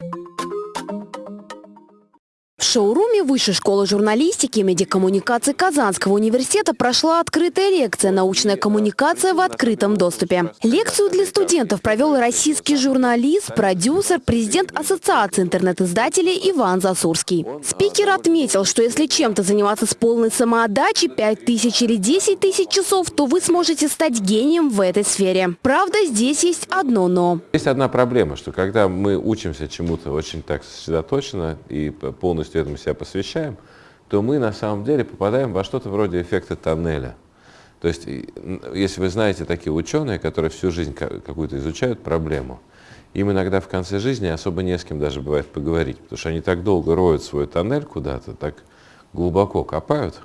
В шоуруме Высшей школы журналистики и медиакоммуникации Казанского университета прошла открытая лекция «Научная коммуникация в открытом доступе». Лекцию для студентов провел российский журналист, продюсер, президент Ассоциации интернет-издателей Иван Засурский. Спикер отметил, что если чем-то заниматься с полной самоотдачей 5 тысяч или 10 тысяч часов, то вы сможете стать гением в этой сфере. Правда, здесь есть одно «но». Есть одна проблема, что когда мы учимся чему-то очень так сосредоточенно и полностью полностью этому себя посвящаем, то мы на самом деле попадаем во что-то вроде эффекта тоннеля. То есть, если вы знаете такие ученые, которые всю жизнь какую-то изучают проблему, им иногда в конце жизни особо не с кем даже бывает поговорить, потому что они так долго роют свой тоннель куда-то, так глубоко копают,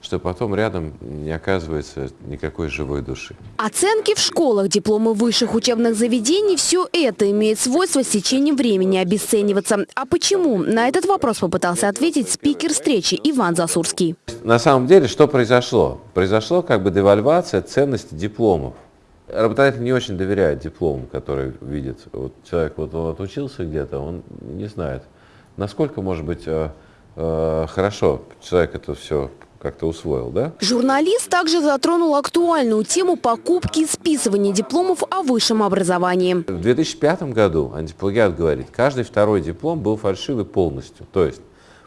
что потом рядом не оказывается никакой живой души. Оценки в школах, дипломы высших учебных заведений – все это имеет свойство с течением времени обесцениваться. А почему? На этот вопрос попытался ответить спикер встречи Иван Засурский. На самом деле, что произошло? Произошло как бы девальвация ценности дипломов. Работодатель не очень доверяет дипломам, которые видит. Вот человек вот, он отучился где-то, он не знает, насколько, может быть, э, э, хорошо человек это все как-то усвоил, да? Журналист также затронул актуальную тему покупки и списывания дипломов о высшем образовании. В 2005 году антиплагиат говорит, каждый второй диплом был фальшивый полностью. То есть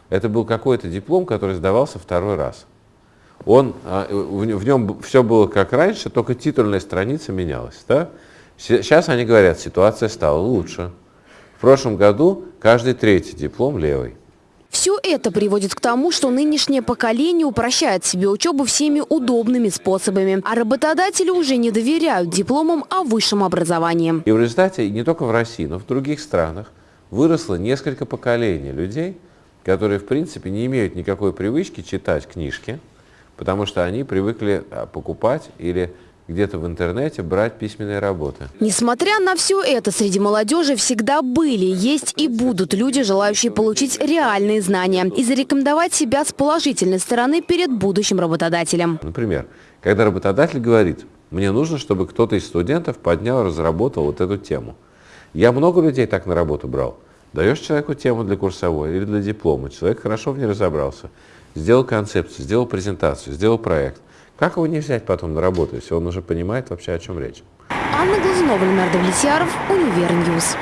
это был какой-то диплом, который сдавался второй раз. Он, а, в нем все было как раньше, только титульная страница менялась. Да? Сейчас они говорят, ситуация стала лучше. В прошлом году каждый третий диплом левый. Все это приводит к тому, что нынешнее поколение упрощает себе учебу всеми удобными способами, а работодатели уже не доверяют дипломам о высшем образовании. И в результате не только в России, но и в других странах выросло несколько поколений людей, которые в принципе не имеют никакой привычки читать книжки, потому что они привыкли а, покупать или где-то в интернете брать письменные работы. Несмотря на все это, среди молодежи всегда были, есть и будут люди, желающие получить реальные знания и зарекомендовать себя с положительной стороны перед будущим работодателем. Например, когда работодатель говорит, мне нужно, чтобы кто-то из студентов поднял, разработал вот эту тему. Я много людей так на работу брал. Даешь человеку тему для курсовой или для диплома, человек хорошо в ней разобрался, сделал концепцию, сделал презентацию, сделал проект. Как его не взять потом на работу, если он уже понимает вообще, о чем речь? Анна Глазунова, Ленар Давлетьяров, Univer News.